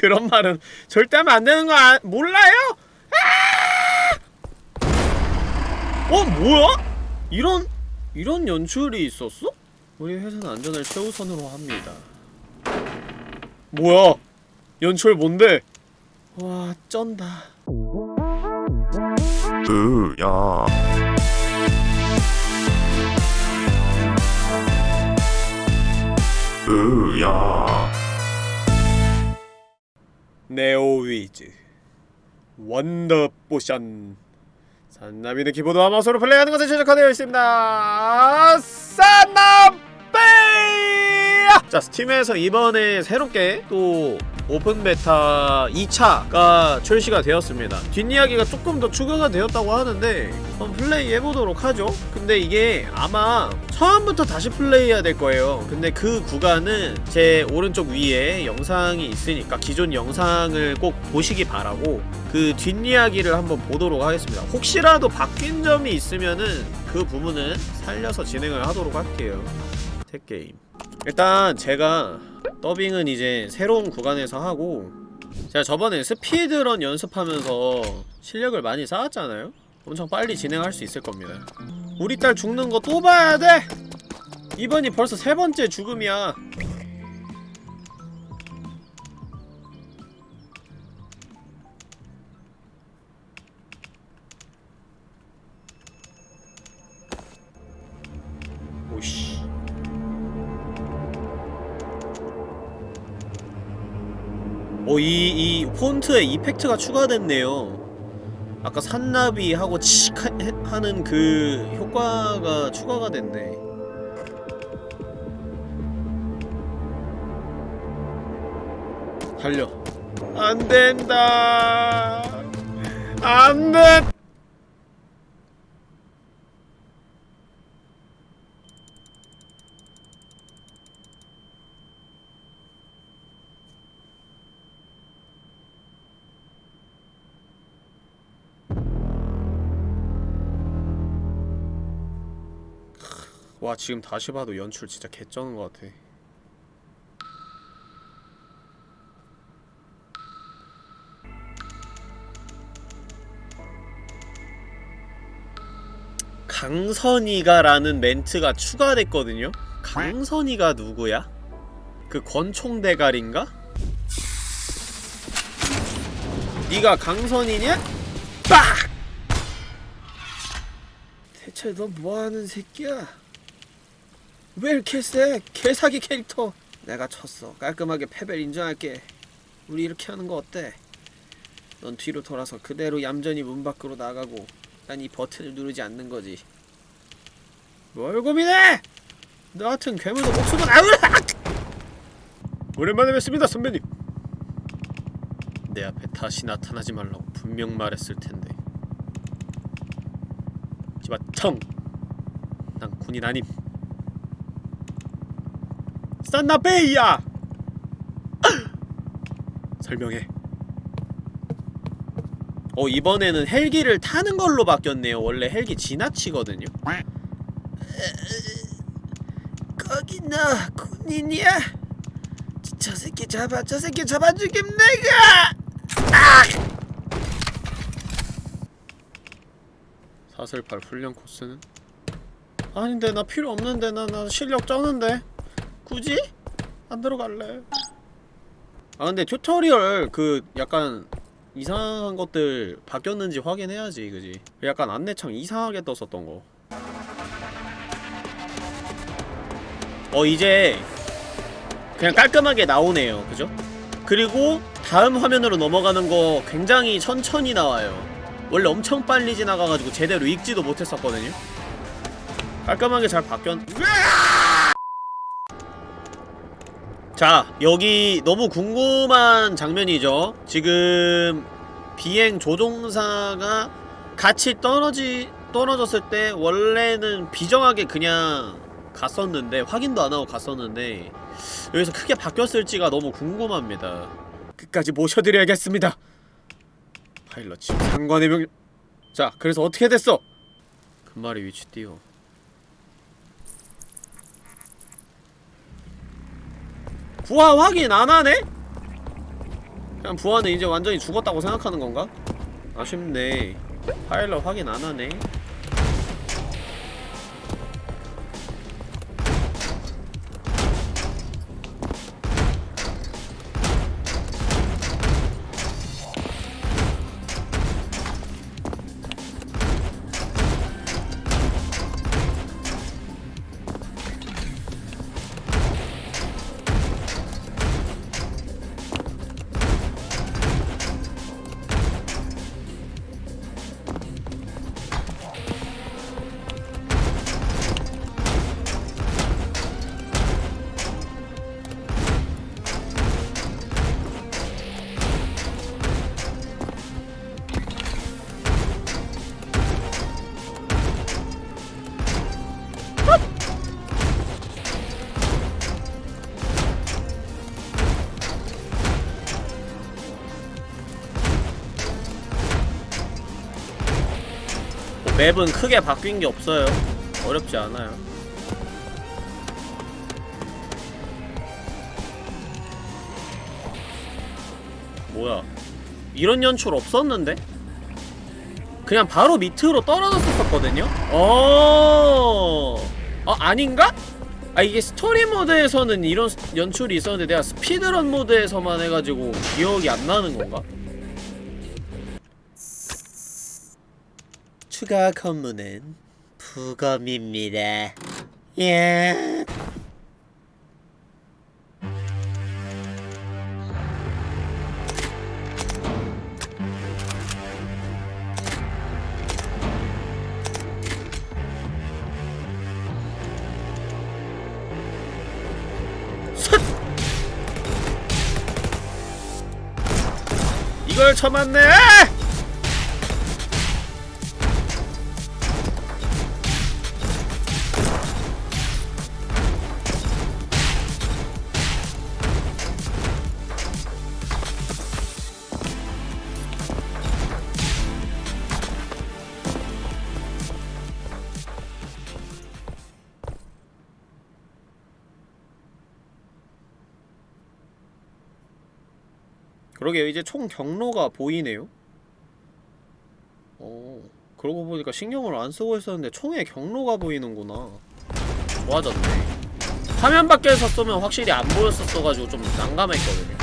그런 말은 절대 하면 안 되는 거 아, 몰라요? 아! 어 뭐야? 이런 이런 연출이 있었어? 우리 회사는 안전을 최우선으로 합니다. 뭐야? 연출 뭔데? 와 쩐다. 으야 으야 네오위즈 원더 포션. 산나비는 키보드 와 마우스로 플레이하는 것에 최적화되어 있습니다. 산나비! 자 스팀에서 이번에 새롭게 또 오픈 베타 2차가 출시가 되었습니다. 뒷이야기가 조금 더 추가가 되었다고 하는데 한번 플레이 해보도록 하죠. 근데 이게 아마 처음부터 다시 플레이해야 될 거예요. 근데 그 구간은 제 오른쪽 위에 영상이 있으니까 기존 영상을 꼭 보시기 바라고 그 뒷이야기를 한번 보도록 하겠습니다. 혹시라도 바뀐 점이 있으면은 그 부분은 살려서 진행을 하도록 할게요. 택게임 일단 제가 더빙은 이제 새로운 구간에서 하고 제가 저번에 스피드런 연습하면서 실력을 많이 쌓았잖아요? 엄청 빨리 진행할 수 있을 겁니다 우리 딸 죽는 거 또 봐야 돼! 이번이 벌써 세 번째 죽음이야 오, 이, 이 폰트에 이펙트가 추가됐네요. 아까 산나비하고 칙 하- 하는 그 효과가 추가가 됐네. 달려. 안 된다. 안 돼. 와, 지금 다시 봐도 연출 진짜 개쩌는 것 같아. 강선이가 라는 멘트가 추가됐거든요? 강선이가 누구야? 그 권총대갈인가? 네가 강선이냐? 빡! 대체 너 뭐하는 새끼야? 왜 이렇게 세? 개사기 캐릭터 내가 쳤어 깔끔하게 패배를 인정할게 우리 이렇게 하는 거 어때? 넌 뒤로 돌아서 그대로 얌전히 문 밖으로 나가고 난 이 버튼을 누르지 않는 거지 뭘 고민해! 너 같은 괴물도 목숨은 아우라! 오랜만에 뵙습니다 선배님 내 앞에 다시 나타나지 말라고 분명 말했을 텐데 지마 청! 난 군인 아님 산나베이야! 설명해 어 이번에는 헬기를 타는 걸로 바뀌었네요 원래 헬기 지나치거든요 거기 너 군인이야? 저, 저 새끼 잡아 저 새끼 잡아 죽임 내가! 아! 사슬팔 훈련 코스는? 아닌데 나 필요 없는데 나, 나 실력 쩌는데 굳이? 안 들어갈래. 아 근데 튜토리얼 그 약간 이상한 것들 바뀌었는지 확인해야지 그지? 약간 안내창 이상하게 떴었던 거. 어 이제 그냥 깔끔하게 나오네요. 그죠? 그리고 다음 화면으로 넘어가는 거 굉장히 천천히 나와요. 원래 엄청 빨리 지나가가지고 제대로 읽지도 못했었거든요. 깔끔하게 잘 바뀌었... 자 여기 너무 궁금한 장면이죠. 지금 비행 조종사가 같이 떨어지 떨어졌을 때 원래는 비정하게 그냥 갔었는데 확인도 안 하고 갔었는데 여기서 크게 바뀌었을지가 너무 궁금합니다. 끝까지 모셔드려야겠습니다. 파일럿 지금 상관의 명... 자 그래서 어떻게 됐어? 금말이 위치 띄워 구화 확인 안 하네? 그냥 부하는 이제 완전히 죽었다고 생각하는 건가? 아쉽네 파일럿 확인 안 하네 맵은 크게 바뀐 게 없어요 어렵지 않아요 뭐야 이런 연출 없었는데? 그냥 바로 밑으로 떨어졌었거든요? 어, 어 아닌가? 아 이게 스토리 모드에서는 이런 스- 연출이 있었는데 내가 스피드런 모드에서만 해가지고 기억이 안 나는 건가? 추가 근무는 부검입니다. 예. 쉿! 이걸 쳐맞네! 그러게요. 이제 총 경로가 보이네요. 어 그러고 보니까 신경을 안 쓰고 있었는데 총의 경로가 보이는구나. 좋아졌네. 화면 밖에서 쏘면 확실히 안 보였었어가지고 좀 난감했거든요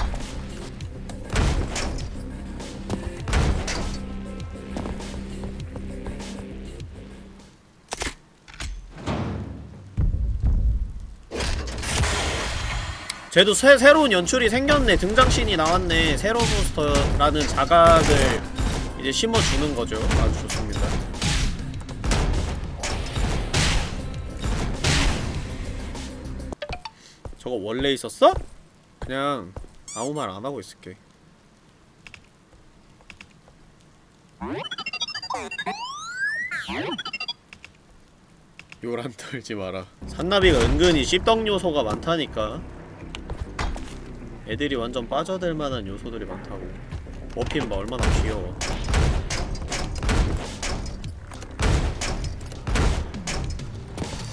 쟤도 새, 새로운 연출이 생겼네. 등장신이 나왔네. 새로 부스터라는 자각을 이제 심어주는 거죠. 아주 좋습니다. 저거 원래 있었어? 그냥 아무 말 안 하고 있을게. 요란 떨지 마라. 산나비가 은근히 씹덕 요소가 많다니까 애들이 완전 빠져들 만한 요소들이 많다고 머핀 봐 얼마나 귀여워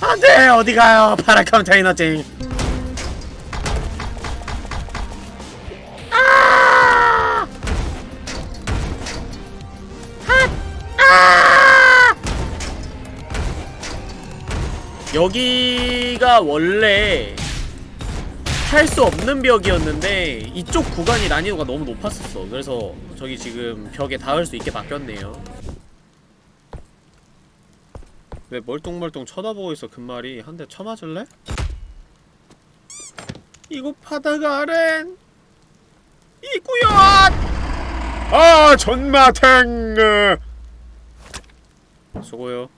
안돼 어디가요 파라 컨테이너찡 아! 핫! 아! 여기가 원래 탈수 없는 벽이었는데 이쪽 구간이 난이도가 너무 높았었어. 그래서 저기 지금 벽에 닿을 수 있게 바뀌었네요. 왜 멀뚱멀뚱 쳐다보고 있어 금말이? 한 대 쳐맞을래? 이곳 바다가 아랜 이구요 아 전마탱! 수고요.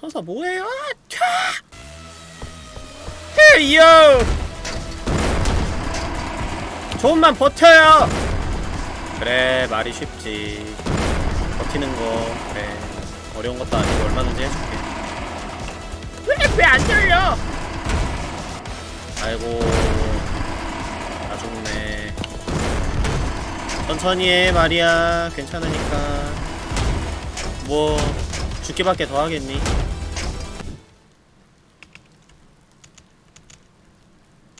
서서 뭐해요? 캬! 헤이요! 조금만 버텨요! 그래, 말이 쉽지. 버티는 거, 그래. 어려운 것도 아니고 얼마든지 해줄게. 왜, 왜안 열려? 아이고. 다 죽네. 천천히 해, 말이야. 괜찮으니까. 뭐, 죽기밖에 더 하겠니?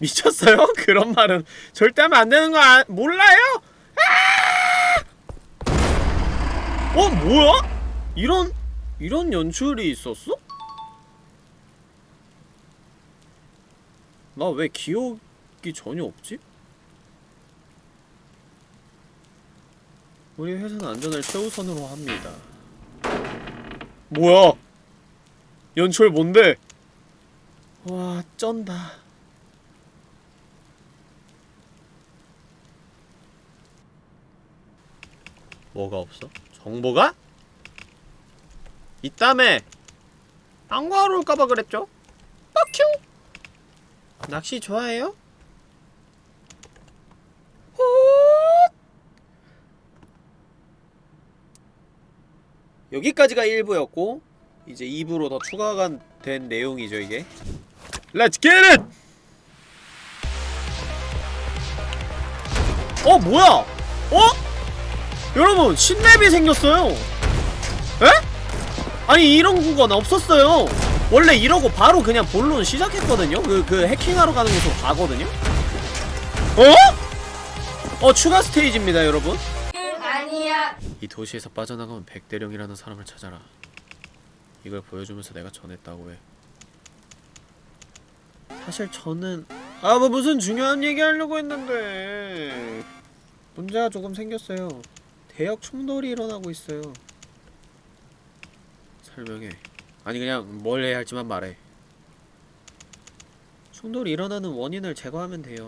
미쳤어요? 그런 말은 절대 하면 안 되는 거 아, 몰라요? 아! 어 뭐야? 이런 이런 연출이 있었어? 나 왜 기억이 전혀 없지? 우리 회사는 안전을 최우선으로 합니다. 뭐야? 연출 뭔데? 와, 쩐다. 뭐가 없어? 정보가? 있다며! 안 구하러 올까봐 그랬죠? 뻑큐! 낚시 좋아해요? 호 여기까지가 1부였고 이제 2부로 더 추가가 된 내용이죠 이게 get it! 어 뭐야? 어? 여러분 신맵이 생겼어요 에? 아니 이런 구간 없었어요 원래 이러고 바로 그냥 본론 시작했거든요 그, 그 해킹하러 가는 곳으로 가거든요 어? 어 추가 스테이지입니다 여러분 아니야. 이 도시에서 빠져나가면 백대령이라는 사람을 찾아라. 이걸 보여주면서 내가 전했다고 해. 사실 저는 아 뭐 무슨 중요한 얘기 하려고 했는데 문제가 조금 생겼어요. 대역 충돌이 일어나고 있어요. 설명해. 아니 그냥 뭘 해야 할지만 말해. 충돌이 일어나는 원인을 제거하면 돼요.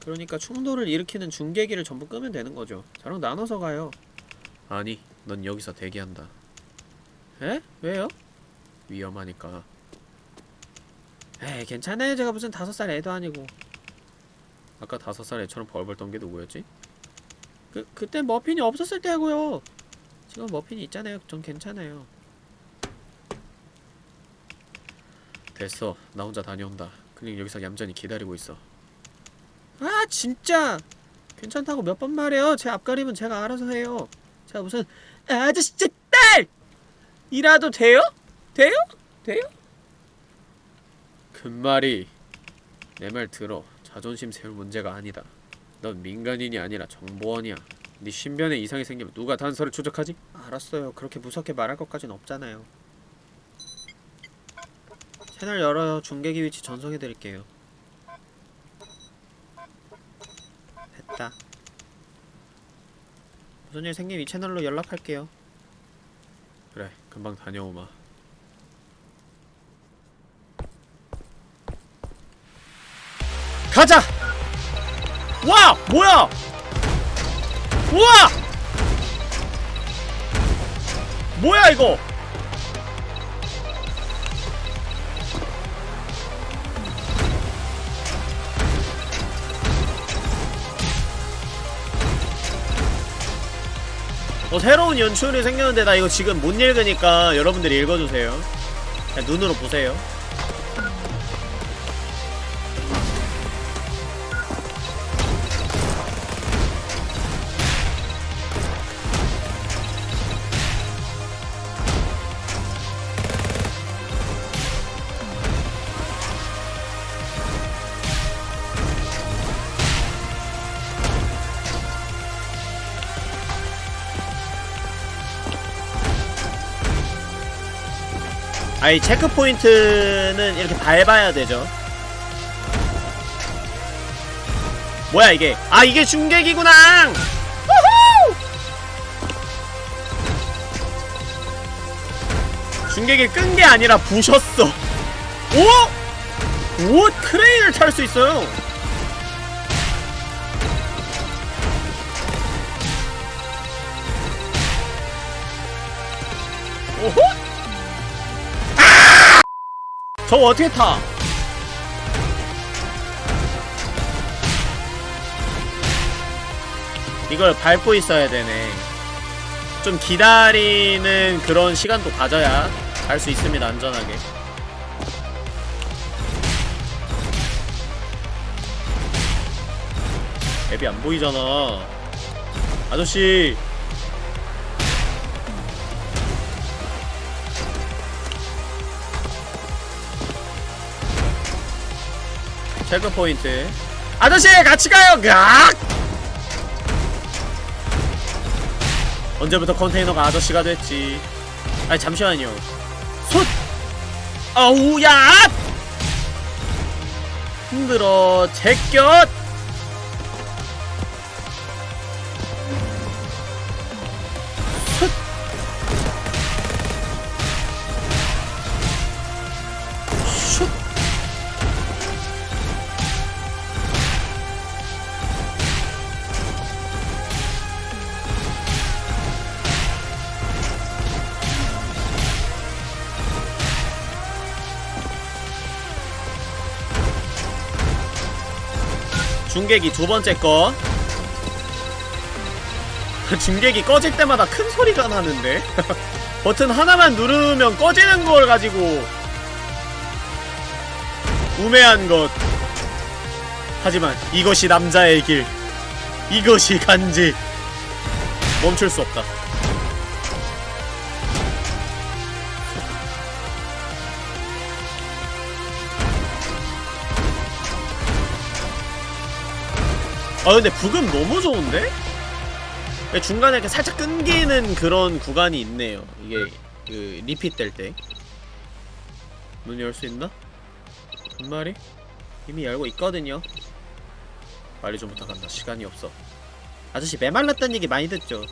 그러니까 충돌을 일으키는 중계기를 전부 끄면 되는 거죠. 저랑 나눠서 가요. 아니, 넌 여기서 대기한다. 에? 왜요? 위험하니까. 에이, 괜찮아요. 제가 무슨 다섯 살 애도 아니고. 아까 다섯 살 애처럼 벌벌 떤 게 누구였지? 그, 그때 머핀이 없었을 때고요. 지금 머핀이 있잖아요. 전 괜찮아요. 됐어. 나 혼자 다녀온다. 그냥 여기서 얌전히 기다리고 있어. 아, 진짜! 괜찮다고 몇 번 말해요. 제 앞가림은 제가 알아서 해요. 제가 무슨 아저씨 제 딸! 이라도 돼요? 돼요? 돼요? 금말이 내 말 들어 자존심 세울 문제가 아니다 넌 민간인이 아니라 정보원이야. 네 신변에 이상이 생기면 누가 단서를 추적하지? 알았어요. 그렇게 무섭게 말할 것까진 없잖아요. 채널 열어요 중계기 위치 전송해드릴게요. 됐다. 무슨 일 생기면 이 채널로 연락할게요. 그래 금방 다녀오마 와! 뭐야! 우와! 뭐야 이거! 어, 새로운 연출이 생겼는데 나 이거 지금 못 읽으니까 여러분들이 읽어주세요. 그냥 눈으로 보세요. 이 체크 포인트는 이렇게 밟아야 되죠. 뭐야 이게? 아 이게 중계기구나! 중계기 끈 게 아니라 부셨어. 오? 오 크레인을 탈 수 있어요. 저거 어떻게 타? 이걸 밟고 있어야 되네. 좀 기다리는 그런 시간도 가져야 갈 수 있습니다, 안전하게. 앱이 안 보이잖아. 아저씨, 체크 포인트. 아저씨 같이 가요! 각 언제부터 컨테이너가 아저씨가 됐지? 아니 잠시만요. 솥 아우 야! 힘들어. 제껴 중계기 두 번째 거. 중계기 꺼질 때마다 큰 소리가 나는데. 버튼 하나만 누르면 꺼지는 걸 가지고 우매한 것. 하지만 이것이 남자의 길. 이것이 간지. 멈출 수 없다 아 근데 부금 너무 좋은데? 중간에 이렇게 살짝 끊기는 그런 구간이 있네요. 이게 그 리핏 될때. 문 열 수 있나? 한 마리? 이미 열고 있거든요. 빨리 좀 부탁한다. 시간이 없어. 아저씨 메말랐다는 얘기 많이 듣죠?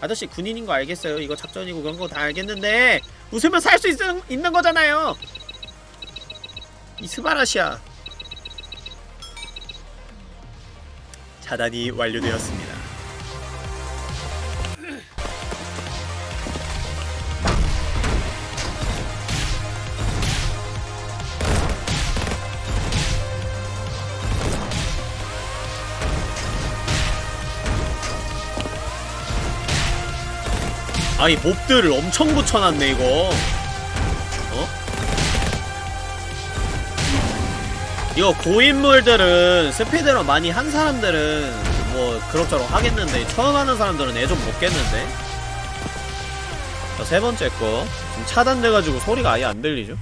아저씨 군인인 거 알겠어요? 이거 작전이고 그런 거 다 알겠는데 웃으면 살 수 있는 거잖아요! 이 스바라시아 차단이 완료되었습니다. 아니 몹들을 엄청 붙여놨네 이거 이거 고인물들은 스피드런 많이 한 사람들은 뭐 그럭저럭 하겠는데 처음 하는 사람들은 애좀 먹겠는데 자 세번째 거 지금 차단돼가지고 소리가 아예 안 들리죠?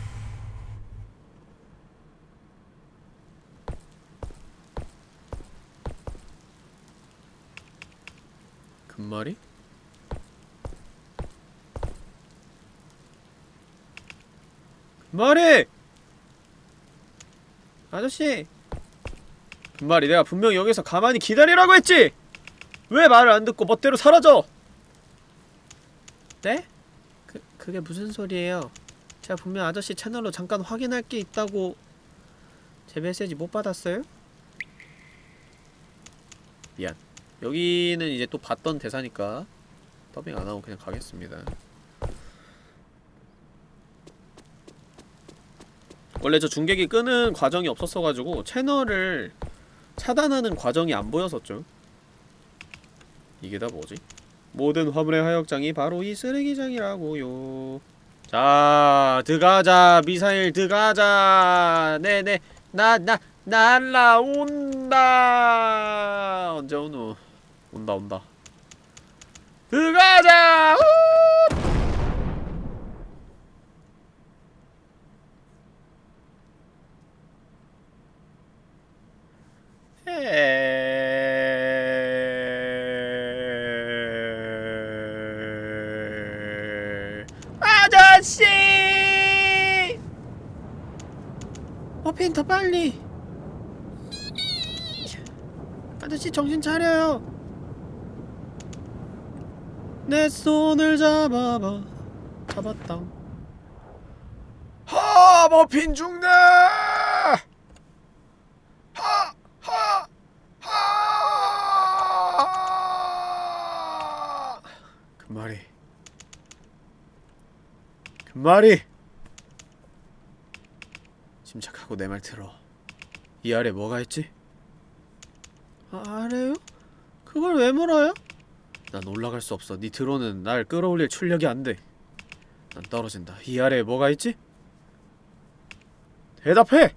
금말이? 금말이! 아저씨! 금말이 내가 분명히 여기서 가만히 기다리라고 했지! 왜 말을 안 듣고 멋대로 사라져! 네? 그, 그게 무슨 소리예요? 제가 분명 아저씨 채널로 잠깐 확인할 게 있다고 제 메시지 못 받았어요? 미안 여기는 이제 또 봤던 대사니까 더빙 안하고 그냥 가겠습니다 원래 저 중계기 끄는 과정이 없었어가지고 채널을 차단하는 과정이 안 보였었죠. 이게 다 뭐지? 모든 화물의 하역장이 바로 이 쓰레기장이라고요. 자 드가자 미사일 드가자. 네네. 나 나 날라온다. 언제 오노? 온다 온다. 드가자! 우! 에... 아저씨! 머핀 더 빨리! 아저씨 정신 차려요! 내 손을 잡아봐 잡았다 하! 머핀 죽네! 하! 하! 하! 그 말이 그 말이 침착하고 내 말 들어 이 아래 뭐가 있지? 아, 아래요? 그걸 왜 물어요? 난 올라갈 수 없어 네 드론은 날 끌어올릴 출력이 안 돼 난 떨어진다 이 아래에 뭐가 있지? 대답해!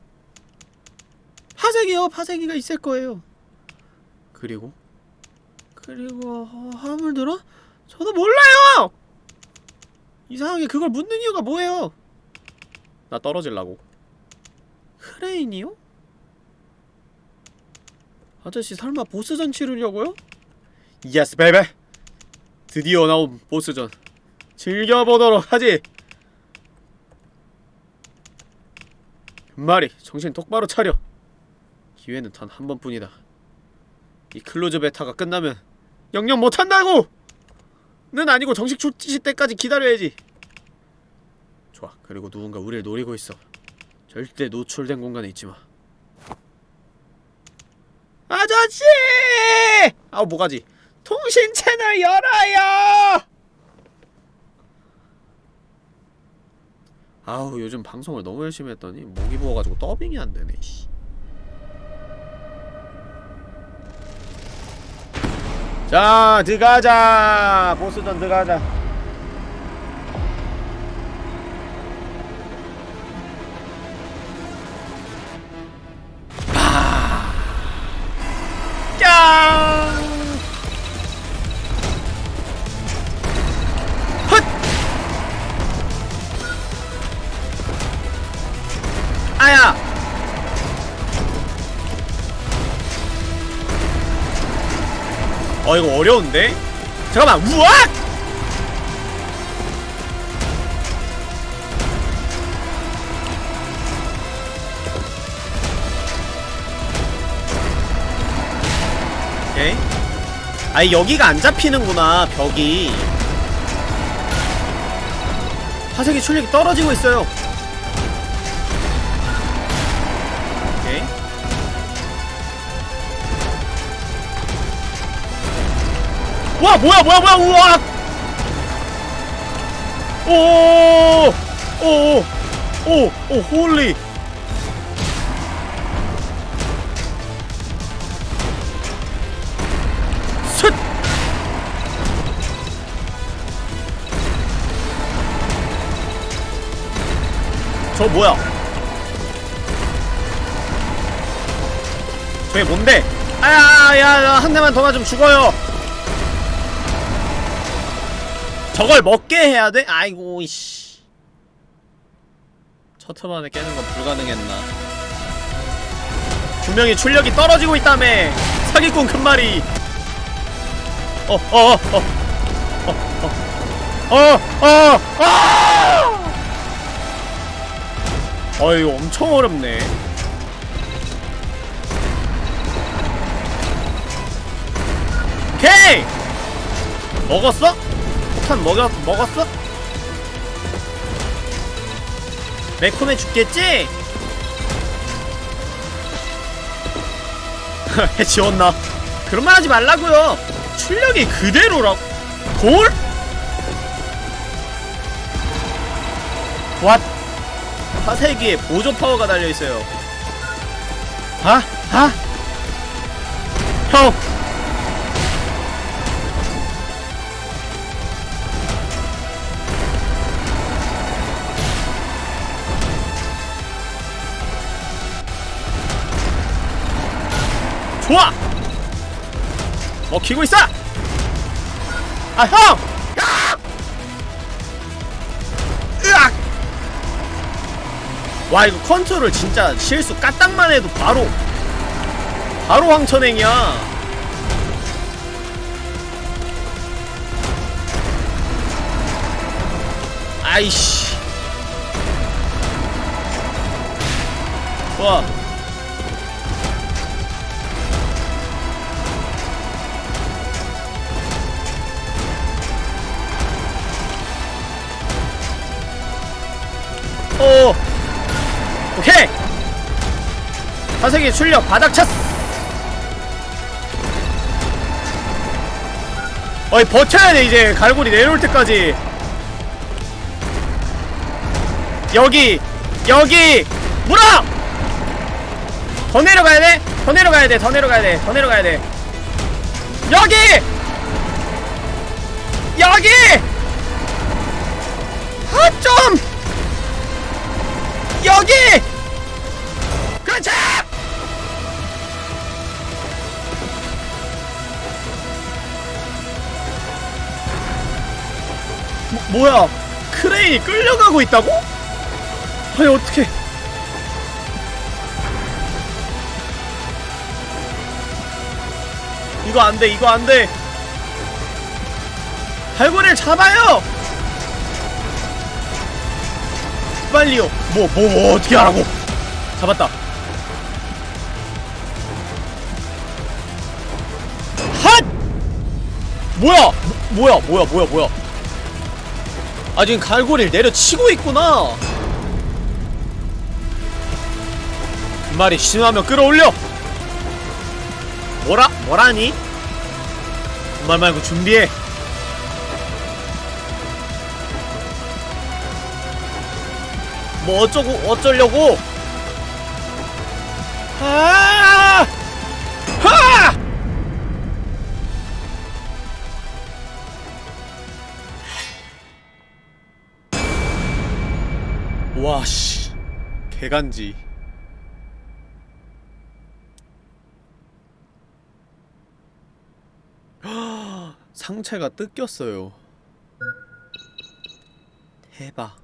파쇄기요 파쇄기가 있을 거예요 그리고 그리고 어, 화물 들어? 저도 몰라요! 이상하게 그걸 묻는 이유가 뭐예요? 나 떨어질라고 크레인이요? 아저씨 설마 보스전 치르려고요? Yes baby 드디어 나온 보스전 즐겨보도록 하지 금말이 정신 똑바로 차려 기회는 단 한 번뿐이다 이 close beta가 끝나면 영영 못한다고! 는 아니고 정식 출시 때까지 기다려야지 좋아 그리고 누군가 우리를 노리고 있어 절대 노출된 공간에 있지마 아저씨! 아우 뭐가지 통신 채널 열어요! 아우 요즘 방송을 너무 열심히 했더니 목이 부어가지고 더빙이 안되네 씨. 자 들어가자 보스전 들어가자 짠! 헛! 아야! 어 이거 어려운데? 잠깐만 우악! 오케이 아니 여기가 안 잡히는구나 벽이 화색이 출력이 떨어지고 있어요 와 뭐야 뭐야 뭐야 우와! 오오오오 holy! 쉿저 뭐야? 저게 뭔데? 아야 야 한 대만 더 맞으면 죽어요 저걸 먹게 해야 돼? 아이고 이씨. 첫트 만에 깨는 건 불가능했나? 분명히 출력이 떨어지고 있다며. 사기꾼 금말이 어 어어어어어어어 어, 어, 어, 어, 어, 어. 어, 어 아! 엄청 어렵네. 오케이! 먹었어? 폭탄 먹였, 먹었어? 매콤해 죽겠지? 해 지웠나? 그런 말 하지 말라고요 출력이 그대로라고 골? 왓 화세기에 보조 파워가 달려있어요 아? 아? 형! 좋아! 먹히고 있어! 아, 형! 야! 으악! 와, 이거 컨트롤 진짜 실수 까딱만 해도 바로, 바로 황천행이야. 아이씨. 와. 화색이 출력 바닥 찼어 어이 버텨야 돼 이제. 갈고리 내려올 때까지. 여기 여기. 물어! 더 내려가야 돼 더 내려가야 돼 더 내려가야 돼 더 내려가야 돼. 여기! 여기 뭐, 뭐야? 크레인이 끌려가고 있다고? 아니 어떻게? 이거 안돼 이거 안돼. 발굴을 잡아요! 빨리요. 뭐뭐 어떻게 하라고? 잡았다. 핫! 뭐야? 뭐, 뭐야 뭐야 뭐야 뭐야 아 지금 갈고리를 내려치고 있구나 그 말이 심하면 끌어올려 뭐라? 뭐라니? 그말 말고 준비해 뭐 어쩌고 어쩌려고 아! 개간지. 상체가 뜯겼어요. 대박.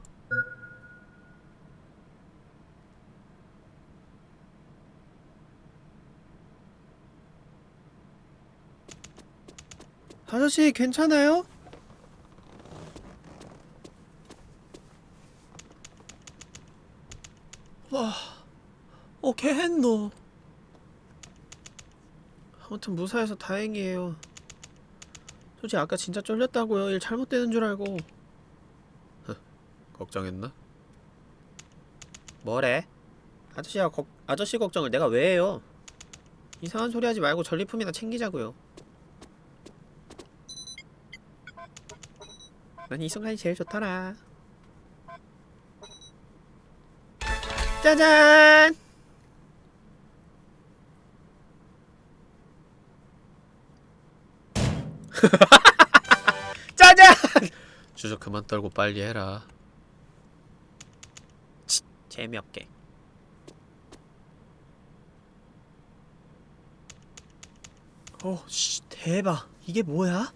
아저씨 괜찮아요? 와, 어, 개했노. 아무튼 무사해서 다행이에요. 솔직히 아까 진짜 쫄렸다고요. 일 잘못되는 줄 알고. 걱정했나? 뭐래? 아저씨가 걱, 아저씨 걱정을 내가 왜 해요? 이상한 소리 하지 말고 전리품이나 챙기자고요. 난 이 순간이 제일 좋더라. 짜잔! 짜잔! 주저 그만 떨고 빨리 해라. 치, 재미없게. 어, 씨, 대박. 이게 뭐야?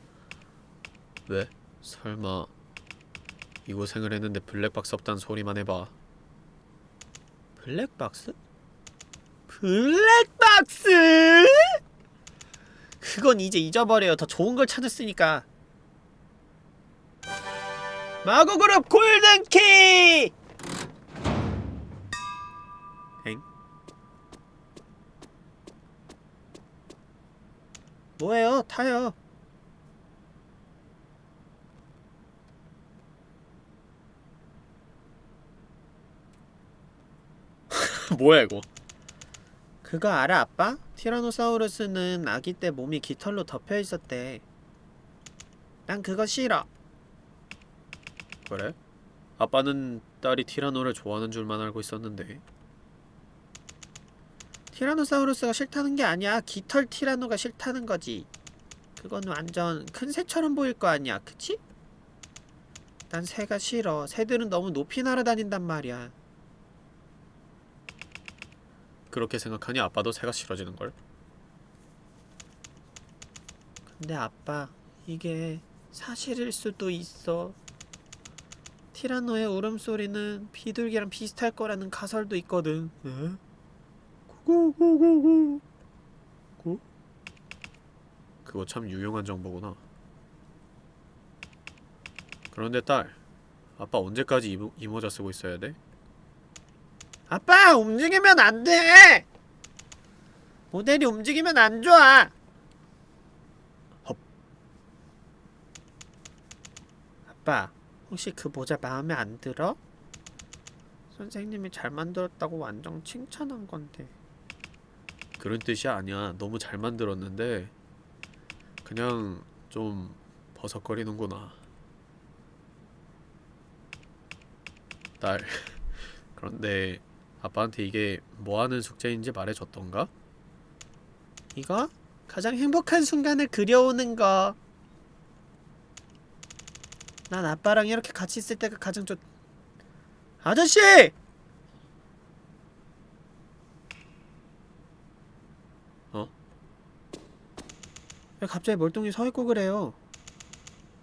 왜? 설마 이 고생을 했는데 블랙박스 없단 소리만 해봐. 블랙박스? 블랙박스? 그건 이제 잊어버려요. 더 좋은 걸 찾았으니까. 마구그룹 골든키! 엥? 뭐예요? 타요. 뭐야 이거? 그거 알아 아빠? 티라노사우루스는 아기 때 몸이 깃털로 덮여 있었대. 난 그거 싫어. 그래? 아빠는 딸이 티라노를 좋아하는 줄만 알고 있었는데. 티라노사우루스가 싫다는 게 아니야. 깃털 티라노가 싫다는 거지. 그건 완전 큰 새처럼 보일 거 아니야, 그치? 난 새가 싫어. 새들은 너무 높이 날아다닌단 말이야. 그렇게 생각하니 아빠도 새가 싫어지는걸? 근데 아빠, 이게 사실일 수도 있어. 티라노의 울음소리는 비둘기랑 비슷할 거라는 가설도 있거든. 에? 구구구구구. 구? 그거 참 유용한 정보구나. 그런데 딸, 아빠 언제까지 이, 이 모자 쓰고 있어야 돼? 아빠! 움직이면 안 돼! 모델이 움직이면 안 좋아! 헙. 아빠, 혹시 그 모자 마음에 안 들어? 선생님이 잘 만들었다고 완전 칭찬한 건데. 그런 뜻이 아니야. 너무 잘 만들었는데 그냥 좀 버석거리는구나. 딸. 그런데 아빠한테 이게 뭐하는 숙제인지 말해줬던가? 이거? 가장 행복한 순간을 그려오는 거. 난 아빠랑 이렇게 같이 있을 때가 가장 좋... 아저씨! 어? 왜 갑자기 멀뚱히 서있고 그래요?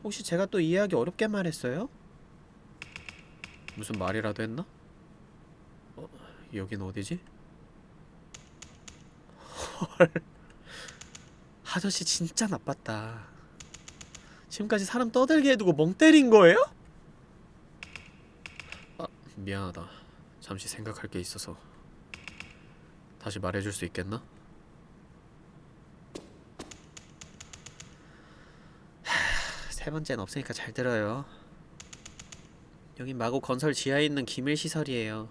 혹시 제가 또 이해하기 어렵게 말했어요? 무슨 말이라도 했나? 어, 여긴 어디지? 헐 아저씨 진짜 나빴다. 지금까지 사람 떠들게 해두고 멍 때린 거예요? 아, 미안하다. 잠시 생각할 게 있어서. 다시 말해줄 수 있겠나? 하, 세 번째는 없으니까 잘 들어요. 여긴 마고 건설 지하에 있는 기밀 시설이에요.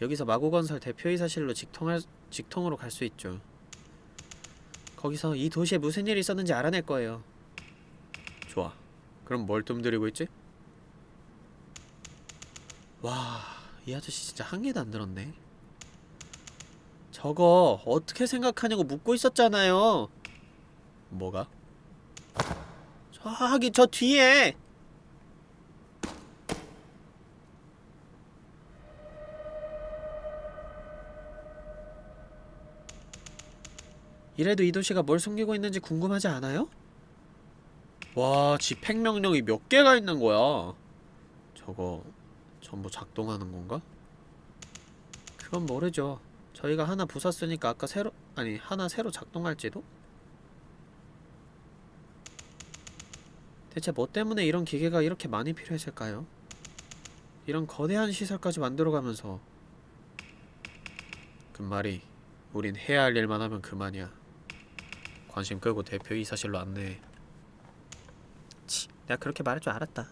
여기서 마고 건설 대표이사실로 직통할 직통으로 갈 수 있죠. 거기서 이 도시에 무슨 일이 있었는지 알아낼 거예요. 좋아. 그럼 뭘 뜸들이고 있지? 와, 이 아저씨 진짜 한 개도 안 들었네. 저거 어떻게 생각하냐고 묻고 있었잖아요. 뭐가? 저기 저 뒤에. 이래도 이 도시가 뭘 숨기고 있는지 궁금하지 않아요? 와, 집행 명령이 몇 개가 있는 거야. 저거 전부 작동하는 건가? 그건 모르죠. 저희가 하나 부쉈으니까 아까 새로 아니 하나 새로 작동할지도? 대체 뭐 때문에 이런 기계가 이렇게 많이 필요했을까요? 이런 거대한 시설까지 만들어가면서 그 말이 우린 해야 할 일만 하면 그만이야. 관심 끄고 대표이사실로 안내해. 치, 내가 그렇게 말할 줄 알았다.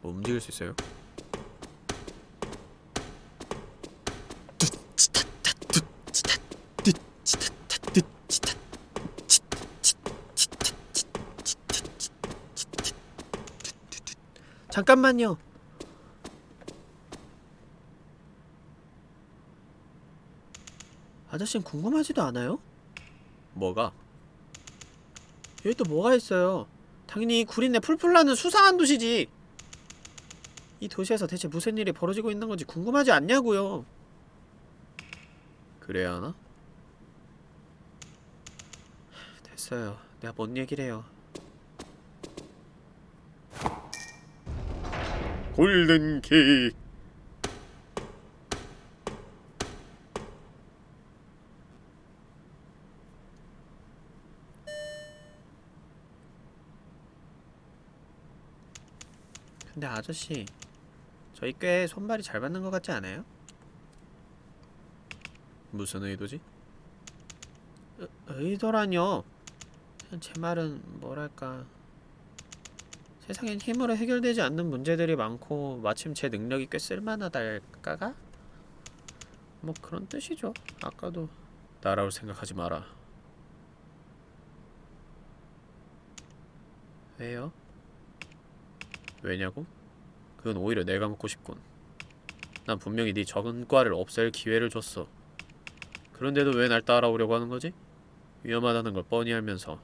뭐 움직일 수 있어요? 잠깐만요. 아저씨는 궁금하지도 않아요? 뭐가? 여기 또 뭐가 있어요? 당연히 구린내 풀풀 나는 수상한 도시지. 이 도시에서 대체 무슨 일이 벌어지고 있는 건지 궁금하지 않냐고요. 그래야 하나? 됐어요. 내가 뭔 얘기를 해요. 골든 키 아저씨 저희 꽤 손발이 잘 맞는 것 같지 않아요? 무슨 의도지? 의, 의도라뇨 제 말은 뭐랄까 세상엔 힘으로 해결되지 않는 문제들이 많고 마침 제 능력이 꽤 쓸만하달까가? 뭐 그런 뜻이죠 아까도 따라올 생각하지 마라 왜요? 왜냐고? 그건 오히려 내가 묻고 싶군. 난 분명히 네 적은 과를 없앨 기회를 줬어. 그런데도 왜 날 따라오려고 하는 거지? 위험하다는 걸 뻔히 알면서.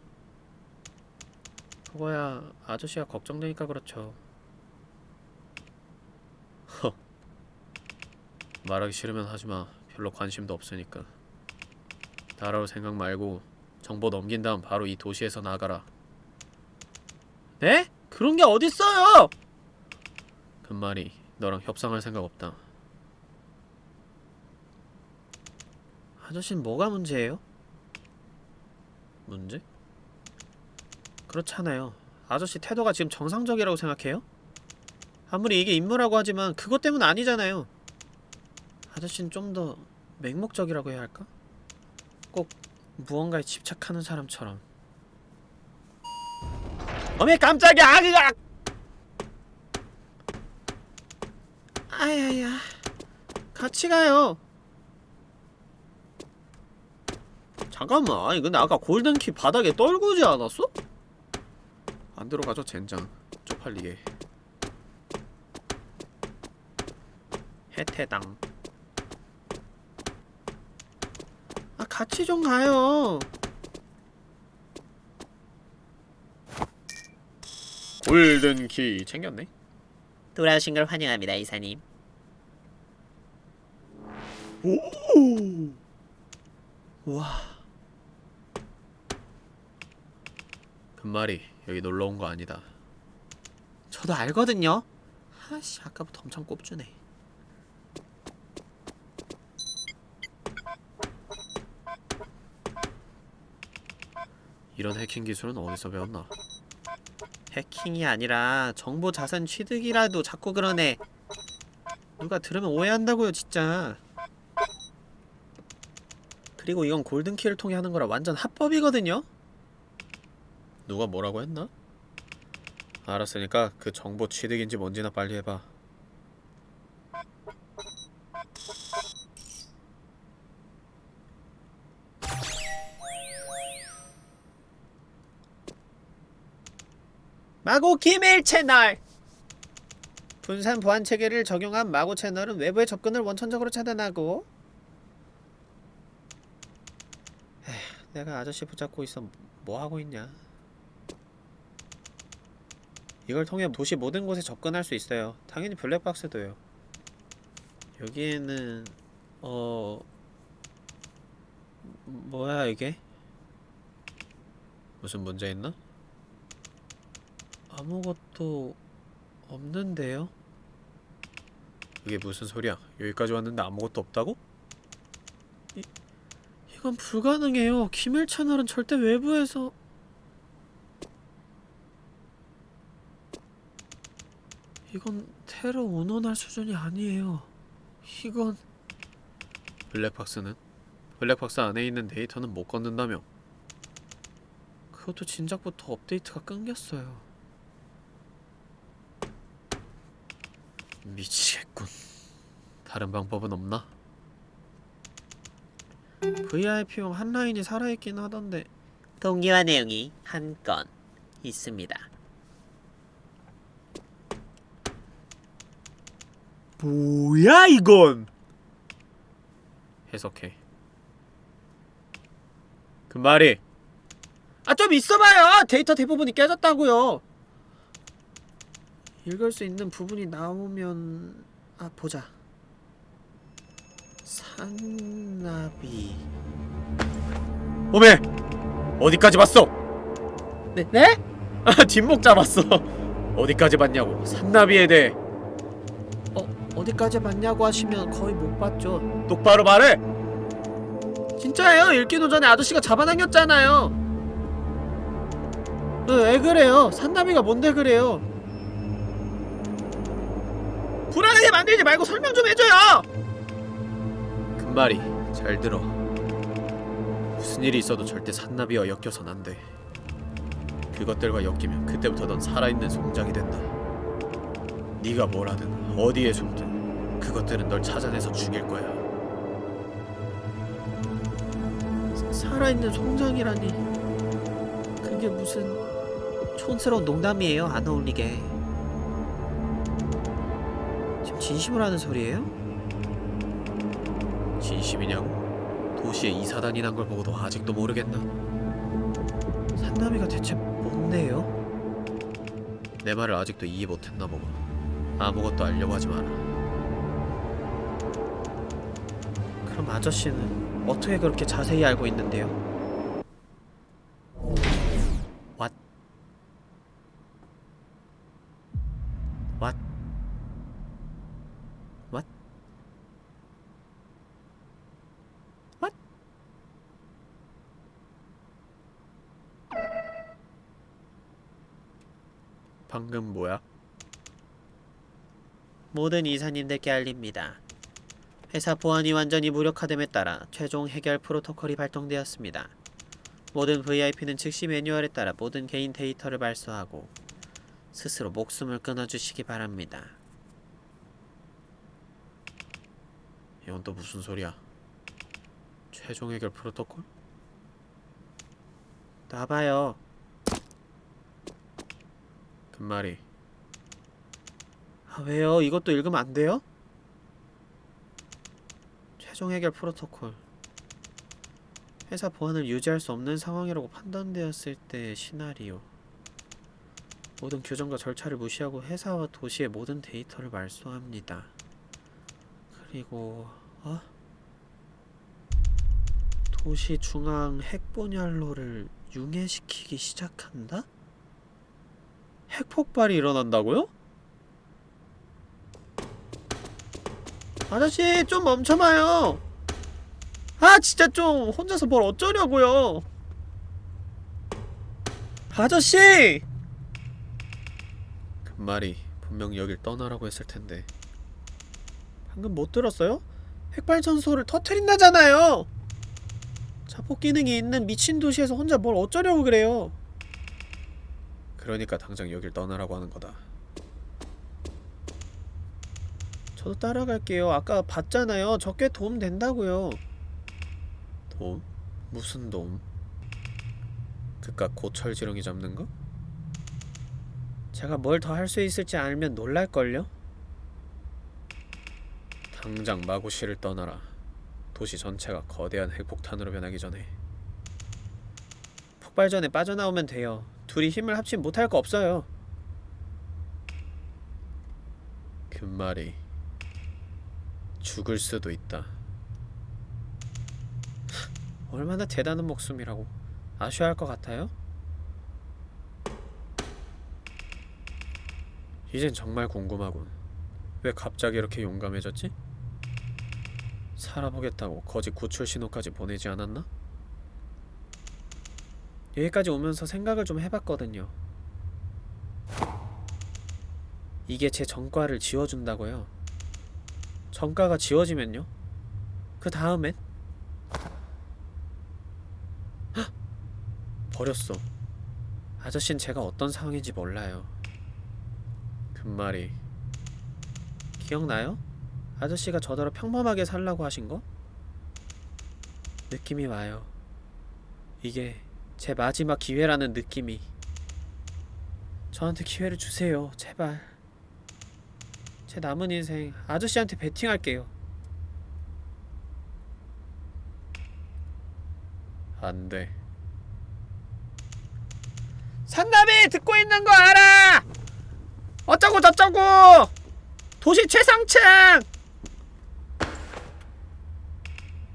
그거야 아저씨가 걱정되니까 그렇죠. 허. 말하기 싫으면 하지마. 별로 관심도 없으니까. 따라올 생각 말고 정보 넘긴 다음 바로 이 도시에서 나가라. 네? 그런 게 어딨어요! 그 말이 너랑 협상할 생각 없다. 아저씨는 뭐가 문제예요? 문제? 그렇잖아요. 아저씨 태도가 지금 정상적이라고 생각해요? 아무리 이게 임무라고 하지만 그것 때문 아니잖아요. 아저씨는 좀 더 맹목적이라고 해야 할까? 꼭 무언가에 집착하는 사람처럼. 어메 깜짝이야! 아기가! 아야야. 같이 가요. 잠깐만 아니 근데 아까 골든키 바닥에 떨구지 않았어? 안 들어가죠 젠장. 쪽팔리게. 해태당. 아 같이 좀 가요. 골든키 챙겼네. 돌아오신 걸 환영합니다, 이사님. 오! 와. 금말이 여기 놀러 온 거 아니다. 저도 알거든요. 하씨 아까부터 엄청 꼽주네. 이런 해킹 기술은 어디서 배웠나? 해킹이 아니라 정보 자산 취득이라도 자꾸 그러네. 누가 들으면 오해한다고요, 진짜. 그리고 이건 골든키를 통해 하는 거라 완전 합법이거든요? 누가 뭐라고 했나? 알았으니까 그 정보 취득인지 뭔지나 빨리 해봐. 마고 기밀 채널! 분산 보안 체계를 적용한 마고 채널은 외부의 접근을 원천적으로 차단하고 에휴, 내가 아저씨 붙잡고 있어 뭐 하고 있냐 이걸 통해 도시 모든 곳에 접근할 수 있어요 당연히 블랙박스도요 여기에는 어... 뭐야 이게? 무슨 문제 있나? 아무것도 없는데요? 그게 무슨 소리야? 여기까지 왔는데 아무것도 없다고? 이건 불가능해요. 기밀 채널은 절대 외부에서 이건 테러 운운할 수준이 아니에요. 이건 블랙박스는? 블랙박스 안에 있는 데이터는 못 건든다며 그것도 진작부터 업데이트가 끊겼어요. 미치겠군. 다른 방법은 없나? VIP용 한 라인이 살아있긴 하던데 동기화 내용이 한 건 있습니다. 뭐야 이건? 해석해. 그 말이 아 좀 있어봐요. 데이터 대부분이 깨졌다고요. 읽을 수 있는 부분이 나오면 아 보자. 산나비. 오메 어디까지 봤어? 네? 네? 아 뒷목 잡았어. 어디까지 봤냐고 산나비에 대해 어 어디까지 봤냐고 하시면 거의 못 봤죠. 똑바로 말해. 진짜예요. 읽기도 전에 아저씨가 잡아당겼잖아요. 어, 왜 그래요? 산나비가 뭔데 그래요? 불안하게 만들지 말고 설명 좀 해줘요. 그 말이 잘 들어. 무슨 일이 있어도 절대 산나비와 엮여선 안 돼. 그것들과 엮이면 그때부터 넌 살아있는 송장이 된다. 네가 뭘 하든 어디에 숨든 그것들은 널 찾아내서 죽일 거야. 살아있는 송장이라니. 그게 무슨 촌스러운 농담이에요. 안 어울리게. 지금 진심으로 하는 소리예요? 진심이냐고? 도시에 이사단이 난 걸 보고도 아직도 모르겠나? 산나비가 대체 뭔데요? 내 말을 아직도 이해 못했나 보고 아무것도 알려고 하지 마라. 그럼 아저씨는 어떻게 그렇게 자세히 알고 있는데요? 방금 뭐야? 모든 이사님들께 알립니다. 회사 보안이 완전히 무력화됨에 따라 최종 해결 프로토콜이 발동되었습니다. 모든 VIP는 즉시 매뉴얼에 따라 모든 개인 데이터를 발소하고 스스로 목숨을 끊어주시기 바랍니다. 이건 또 무슨 소리야? 최종 해결 프로토콜? 나봐요. 그 말이 아, 왜요? 이것도 읽으면 안 돼요? 최종 해결 프로토콜 회사 보안을 유지할 수 없는 상황이라고 판단되었을 때의 시나리오 모든 규정과 절차를 무시하고 회사와 도시의 모든 데이터를 말소합니다. 그리고 어? 도시 중앙 핵분열로를 융해시키기 시작한다? 핵폭발이 일어난다고요? 아저씨 좀 멈춰봐요 아 진짜 좀 혼자서 뭘 어쩌려고요 아저씨! 그 말이 분명 여길 떠나라고 했을 텐데 방금 못 들었어요? 핵발전소를 터트린다잖아요! 자폭 기능이 있는 미친 도시에서 혼자 뭘 어쩌려고 그래요 그러니까 당장 여길 떠나라고 하는 거다 저도 따라갈게요 아까 봤잖아요 저꽤 도움 된다고요 도움? 무슨 도움? 그깟 고철지렁이 잡는 거? 제가 뭘 더 할 수 있을지 알면 놀랄걸요? 당장 마구시를 떠나라. 도시 전체가 거대한 핵폭탄으로 변하기 전에. 폭발 전에 빠져나오면 돼요. 둘이 힘을 합치면 못할 거 없어요. 그 말이 죽을 수도 있다. 얼마나 대단한 목숨이라고 아쉬워할 것 같아요? 이젠 정말 궁금하군. 왜 갑자기 이렇게 용감해졌지? 살아보겠다고 거짓 구출 신호까지 보내지 않았나? 여기까지 오면서 생각을 좀 해봤거든요. 이게 제 전과를 지워준다고요. 전과가 지워지면요? 그 다음엔? 헉! 버렸어. 아저씨는 제가 어떤 상황인지 몰라요. 그 말이 기억나요? 아저씨가 저더러 평범하게 살라고 하신 거? 느낌이 와요. 이게 제 마지막 기회라는 느낌이. 저한테 기회를 주세요. 제발. 제 남은 인생 아저씨한테 베팅할게요. 안 돼. 산나비 듣고 있는 거 알아! 어쩌고 저쩌고! 도시 최상층!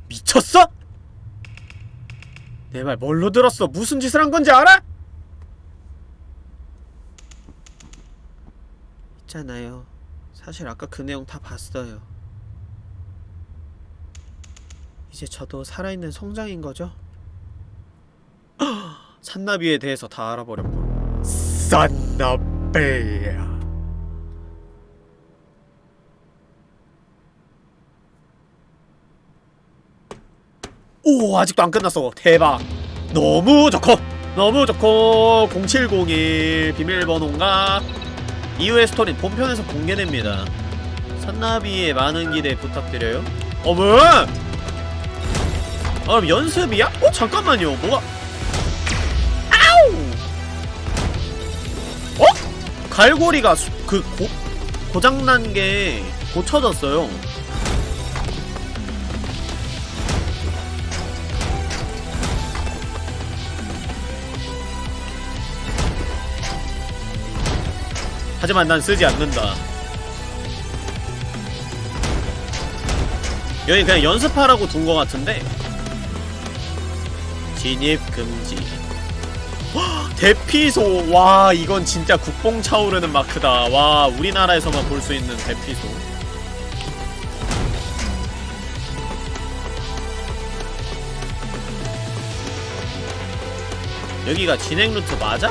미쳤어? 내 말 뭘로 들었어? 무슨 짓을 한 건지 알아? 있잖아요. 사실 아까 그 내용 다 봤어요. 이제 저도 살아있는 성장인 거죠? 산나비에 대해서 다 알아버렸군. 산나비 오 아직도 안 끝났어. 대박. 너무 좋고 너무 좋고. 0701 비밀번호인가? 이후의 스토리는 본편에서 공개됩니다. 산나비의 많은 기대 부탁드려요. 어머! 아 그럼 연습이야? 어 잠깐만요. 뭐가? 아우! 어? 갈고리가 수, 그 고, 고장난 게 고쳐졌어요 하지만 난 쓰지 않는다. 여기 그냥 연습하라고 둔 것 같은데. 진입 금지. 헉, 대피소. 와 이건 진짜 국뽕 차오르는 마크다. 와 우리나라에서만 볼 수 있는 대피소. 여기가 진행 루트 맞아?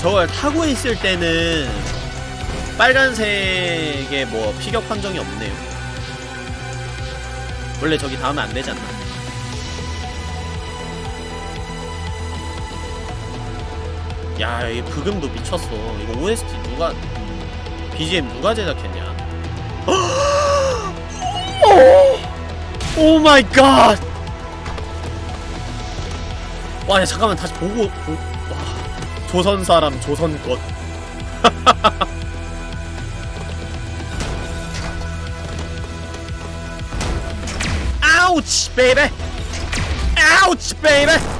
저걸 타고 있을 때는 빨간색의 뭐 피격 판정이 없네요 원래 저기 닿으면 안 되지 않나? 야, 이 브금도 미쳤어. 이거 OST 누가 BGM 누가 제작했냐? Oh my god! 와, 야, 잠깐만 다시 보고 보, 와, 조선 사람 조선 것. Ouch, baby! Ouch, baby!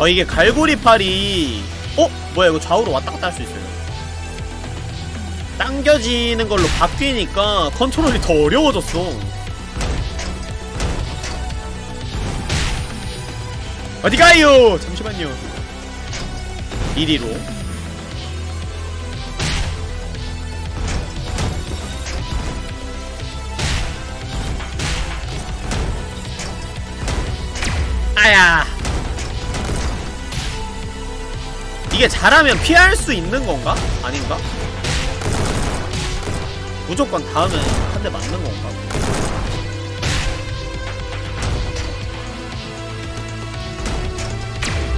어 이게 갈고리 팔이 어? 뭐야 이거 좌우로 왔다 갔다 할 수 있어요. 당겨지는 걸로 바뀌니까 컨트롤이 더 어려워졌어. 어디 가요? 잠시만요. 이리로. 아야 이게 잘하면 피할 수 있는 건가? 아닌가? 무조건 닿으면 한대 맞는 건가?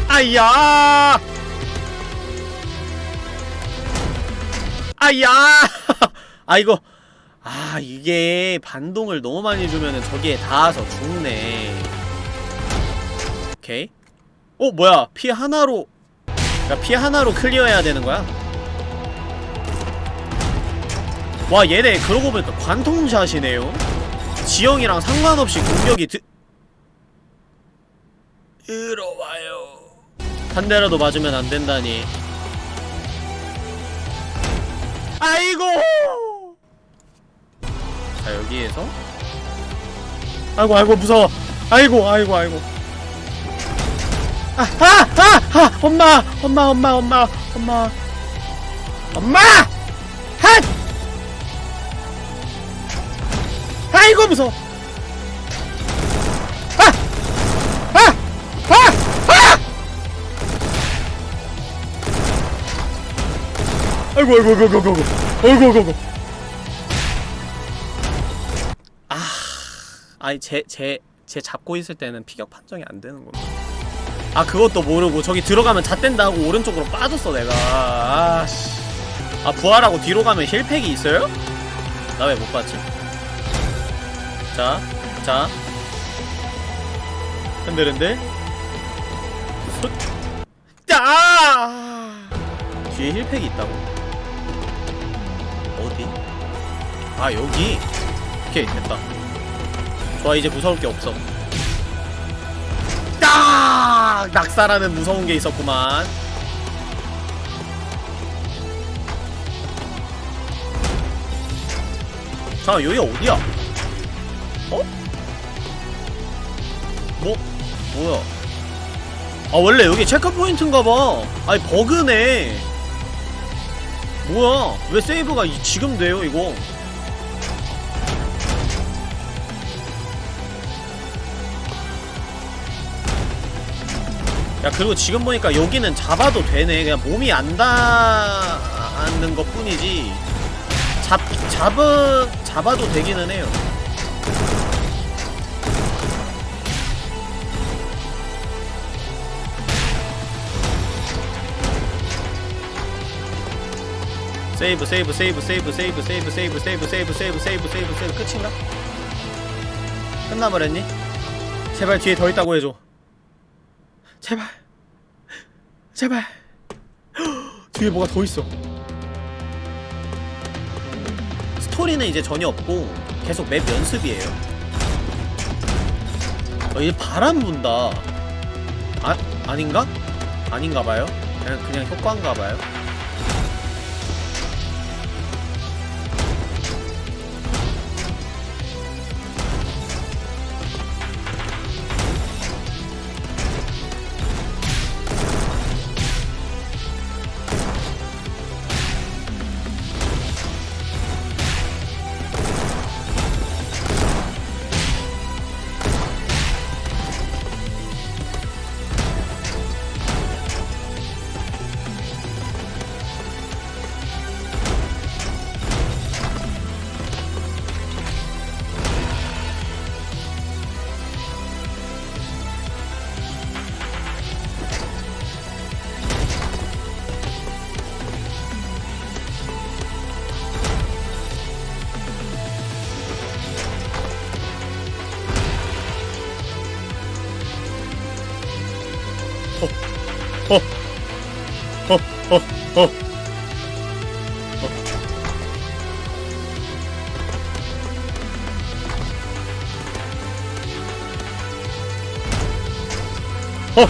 아야! 아야! 아 이거 아 이게 반동을 너무 많이 주면은 저기에 닿아서 죽네. 오케이. 어 뭐야 피 하나로 그러니까 피 하나로 클리어해야 되는 거야? 와 얘네 그러고 보니까 관통샷이네요. 지형이랑 상관없이 공격이 드... 들어와요. 한 대라도 맞으면 안 된다니. 아이고! 자 여기에서? 아이고 아이고 무서워. 아이고 아이고 아이고 아, 아, 아, 아, 엄마, 엄마, 엄마, 엄마, 엄마, 엄마, 핫! 아이고 무서워. 아, 아, 아, 아! 아이고, 아이고, 아이고, 아이고, 아이고, 아이고, 아이고. 아, 아니 제 제 제 잡고 있을 때는 피격 판정이 안 되는 건데. 아 그것도 모르고 저기 들어가면 잣된다 하고 오른쪽으로 빠졌어 내가 아씨 아 부활하고 뒤로 가면 힐팩이 있어요? 나 왜 못 봤지? 자, 자 흔들흔들 솟 아! 뒤에 힐팩이 있다고? 어디? 아 여기 오케이 됐다 좋아 이제 무서울 게 없어 딱! 낙사라는 무서운 게 있었구만. 잠깐 여기 어디야? 어? 뭐? 뭐야? 아 원래 여기 체크포인트인가봐 아니 버그네 뭐야 왜 세이브가 이- 지금 돼요 이거 야 그리고 지금 보니까 여기는 잡아도 되네 그냥 몸이 안 닿는 것 뿐이지 잡, 잡은, 잡아도 되기는 해요 세이브 세이브 세이브 세이브 세이브 세이브 세이브 세이브 세이브 세이브 세이브 세이브 세이브 끝인가? 끝나버렸니? 제발 뒤에 더 있다고 해줘 제발. 제발. 뒤에 뭐가 더 있어. 스토리는 이제 전혀 없고 계속 맵 연습이에요. 어, 이제 바람 분다. 아, 아닌가? 아닌가봐요. 그냥, 그냥 효과인가봐요 어, 어, 어. 어.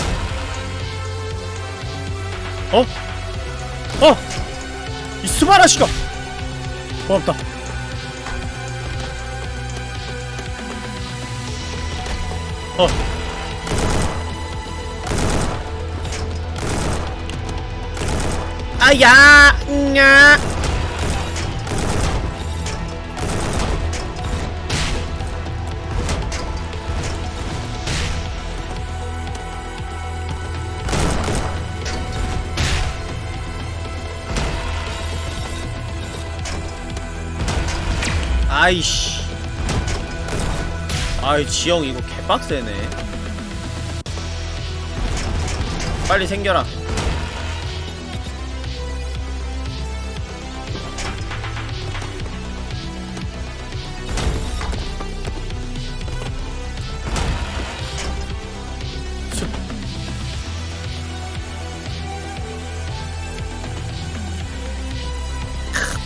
어? 어! 이 스바라시가! 고맙다. 어. 아야! 냐! 아이씨. 아이, 지영 이거 개빡세네. 빨리 생겨라.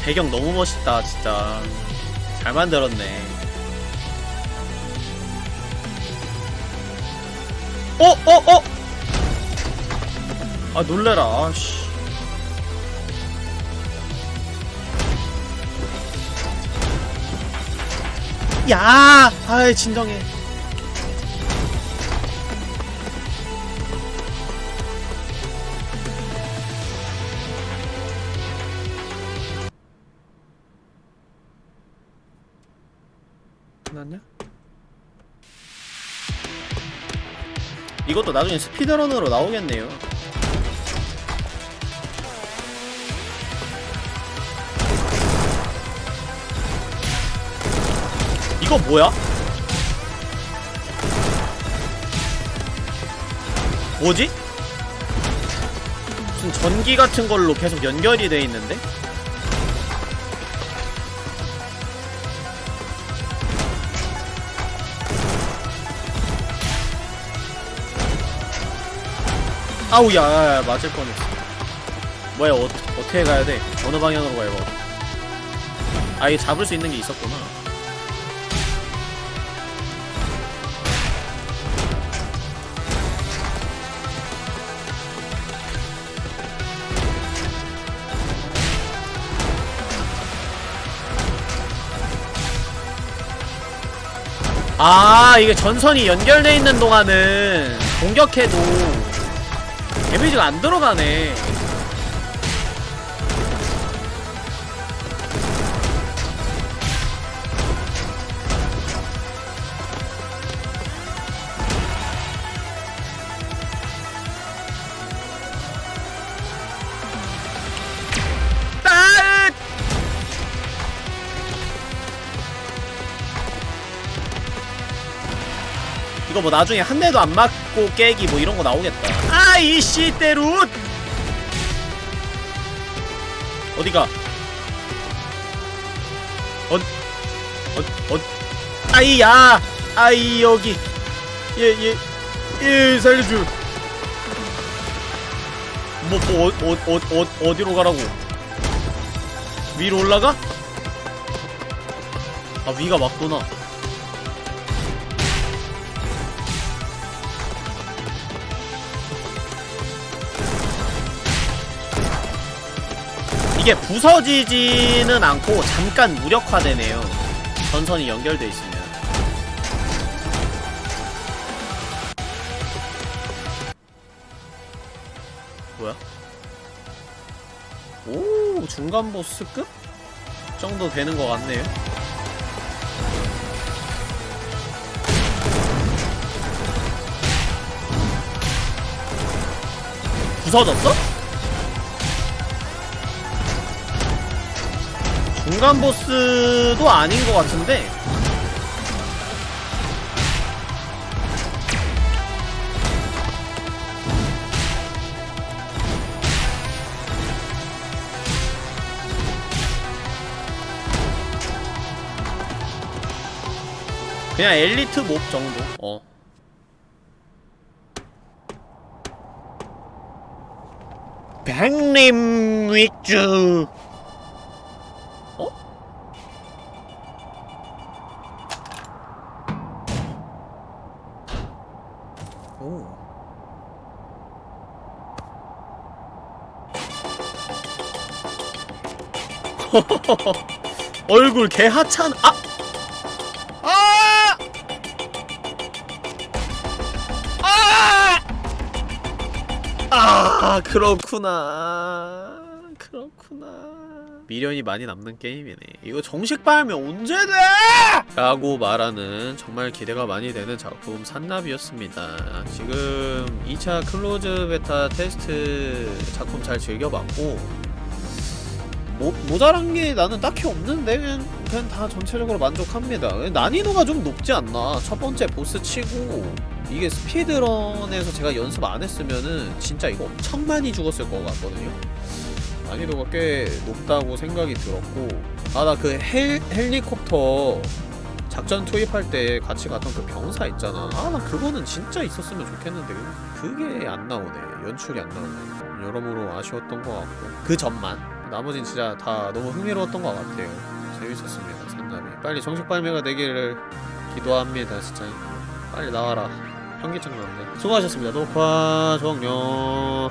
배경 너무 멋있다, 진짜. 잘 만들었네. 어, 어, 어! 아, 놀래라, 아씨. 야! 아이, 진정해. 이것도 나중에 스피드런으로 나오겠네요. 이거 뭐야? 뭐지? 무슨 전기 같은 걸로 계속 연결이 돼 있는데? 아우 야, 맞을 뻔했어 뭐야 어, 어떻게 가야 돼? 어느 방향으로 가야 돼? 아 이게 잡을 수 있는 게 있었구나 아 이게 전선이 연결돼 있는 동안은 공격해도 데미지가 안 들어가네 이거 뭐 나중에 한 대도 안 맞고 깨기 뭐 이런 거 나오겠다. 아이 씨대룻 어디가? 어, 어, 어, 아이야, 아이 여기, 예, 예, 예, 살려줘. 뭐, 뭐, 어, 어, 어, 어, 어디로 가라고? 위로 올라가? 아, 위가 맞구나. 이게 부서지지는 않고 잠깐 무력화되네요. 전선이 연결돼 있으면. 뭐야? 오, 중간 보스급? 정도 되는 것 같네요. 부서졌어? 중간 보스도 아닌 것 같은데. 그냥 엘리트 몹 정도. 어. 백림 위주 어? 오. 얼굴 개하찮 아! 아! 아! 아, 그렇구나. 미련이 많이 남는 게임이네. 이거 정식 발매 언제 돼? 라고 말하는 정말 기대가 많이 되는 작품 산나비였습니다. 지금 2차 close beta test 작품 잘 즐겨봤고 모, 모자란 게 나는 딱히 없는데 그냥, 그냥 다 전체적으로 만족합니다. 난이도가 좀 높지 않나. 첫 번째 보스 치고 이게 스피드런에서 제가 연습 안 했으면은 진짜 이거 엄청 많이 죽었을 것 같거든요 난이도가 꽤 높다고 생각이 들었고 아 나 그 헬리콥터 작전 투입할 때 같이 갔던 그 병사 있잖아. 아 나 그거는 진짜 있었으면 좋겠는데. 그게 안 나오네. 연출이 안 나오네. 여러모로 아쉬웠던 것 같고. 그 점만. 나머진 진짜 다 너무 흥미로웠던 것 같아요. 재밌었습니다 산나비 빨리 정식 발매가 되기를 기도합니다 진짜. 빨리 나와라. 현기증 나는데 수고하셨습니다. 녹화 종료